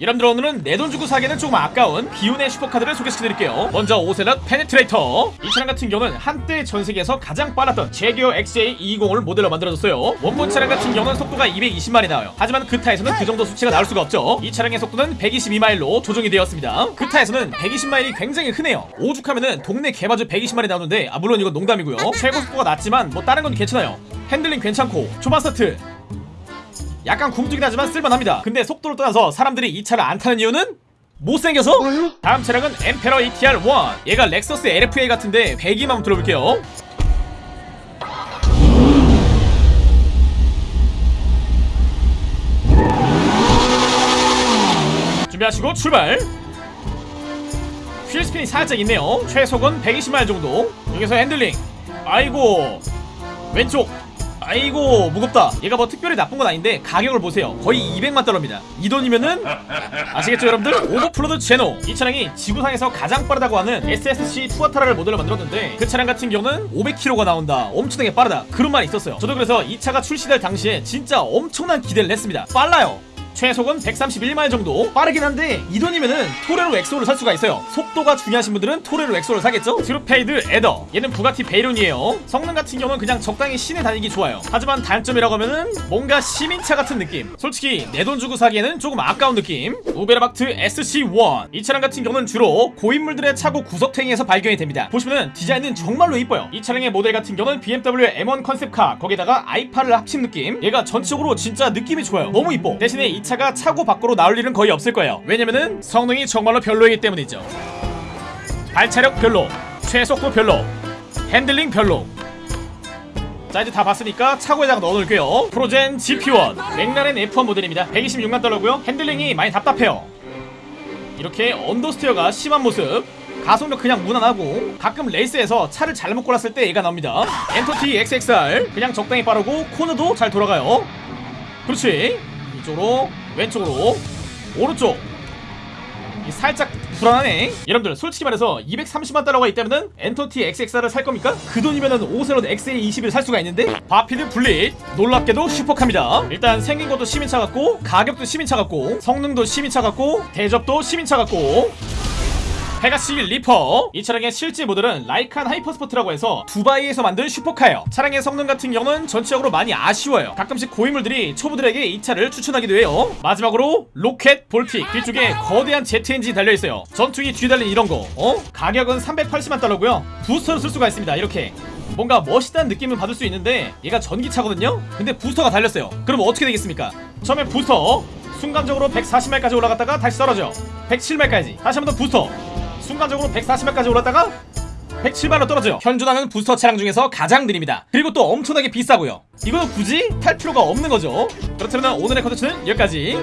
여러분들 오늘은 내 돈 주고 사기는 조금 아까운 비운의 슈퍼카들을 소개시켜드릴게요. 먼저 오셀럿 페네트레이터. 이 차량 같은 경우는 한때 전세계에서 가장 빨랐던 재규어 XJ220을 모델로 만들어졌어요. 원본 차량 같은 경우는 속도가 220마일이 나와요. 하지만 그타에서는 그 정도 수치가 나올 수가 없죠. 이 차량의 속도는 122마일로 조정이 되었습니다. 그타에서는 120마일이 굉장히 흔해요. 오죽하면은 동네 개바주 120마일이 나오는데 아 물론 이건 농담이고요. 최고 속도가 낮지만 뭐 다른 건 괜찮아요. 핸들링 괜찮고 초반 스타트 약간 굼뜨긴 하지만 쓸만합니다. 근데 속도를 떠나서 사람들이 이 차를 안 타는 이유는 못생겨서? 다음 차량은 엠페러 ETR1 얘가 렉서스 LFA 같은데 배기만 한번 들어볼게요. 준비하시고 출발! wheel spin이 살짝 있네요. 최속은 120마일 정도. 여기서 핸들링. 아이고 왼쪽 아이고 무겁다. 얘가 뭐 특별히 나쁜 건 아닌데 가격을 보세요. 거의 200만 달러입니다. 이 돈이면은 아시겠죠 여러분들? 오버플러드 제노. 이 차량이 지구상에서 가장 빠르다고 하는 SSC 투아타라를 모델로 만들었는데 그 차량 같은 경우는 500km가 나온다. 엄청나게 빠르다. 그런 말이 있었어요. 저도 그래서 이 차가 출시될 당시에 진짜 엄청난 기대를 했습니다. 빨라요 최속은 131마일 정도. 빠르긴 한데 이 돈이면은 토레로 엑소를 살 수가 있어요. 속도가 중요하신 분들은 토레로 엑소를 사겠죠? 트루페이드 애더. 얘는 부가티 베이론이에요. 성능 같은 경우는 그냥 적당히 시내 다니기 좋아요. 하지만 단점이라고 하면은 뭔가 시민차 같은 느낌. 솔직히 내 돈 주고 사기에는 조금 아까운 느낌. 우베르박트 SC1 이 차량 같은 경우는 주로 고인물들의 차고 구석탱이에서 발견이 됩니다. 보시면은 디자인은 정말로 이뻐요. 이 차량의 모델 같은 경우는 BMW M1 concept car. 거기다가 i8를 합친 느낌. 얘가 전체적으로 진짜 느낌이 좋아요. 너무 이뻐. 대신에 이 차가 차고 밖으로 나올 일은 거의 없을 거예요. 왜냐면은 성능이 정말로 별로이기 때문이죠. 발차력 별로 최속도 별로 핸들링 별로. 자 이제 다 봤으니까 차고에다가 넣어놓을게요. 프로젠 GP1 맥라렌 F1 모델입니다. 126만 달러고요. 핸들링이 많이 답답해요. 이렇게 understeer가 심한 모습 가속력 그냥 무난하고 가끔 레이스에서 차를 잘못 골랐을 때 얘가 나옵니다. 엔터티 XXR 그냥 적당히 빠르고 코너도 잘 돌아가요. 그렇지 이쪽으로 왼쪽으로 오른쪽. 이 살짝 불안하네 여러분들 솔직히 말해서 230만 달러가 있다면은 엔터티 XXR을 살 겁니까? 그 돈이면은 오셀롯 XA20을 살 수가 있는데? 바피드 불릿 놀랍게도 슈퍼카입니다. 일단 생긴 것도 시민차 같고 가격도 시민차 같고 성능도 시민차 같고 대접도 시민차 같고 페가시 리퍼. 이 차량의 실제 모델은 라이칸 하이퍼스포트라고 해서 두바이에서 만든 슈퍼카예요. 차량의 성능 같은 경우는 전체적으로 많이 아쉬워요. 가끔씩 고인물들이 초보들에게 이 차를 추천하기도 해요. 마지막으로 로켓 볼틱 뒤쪽에 거대한 제트 엔진이 달려있어요. 전투기 뒤에 달린 이런거. 어? 가격은 380만 달러고요. 부스터를 쓸 수가 있습니다. 이렇게. 뭔가 멋있다는 느낌을 받을 수 있는데 얘가 전기차거든요? 근데 부스터가 달렸어요. 그럼 어떻게 되겠습니까? 처음에 부스터. 순간적으로 140마일까지 올라갔다가 다시 떨어져. 107마일까지. 다시 한번 더 부스터 순간적으로 140마일까지 올랐다가 107마일로 떨어져요. 현존하는 부스터 차량 중에서 가장 느립니다. 그리고 또 엄청나게 비싸고요. 이거는 굳이 탈 필요가 없는 거죠. 그렇다면 오늘의 컨텐츠는 여기까지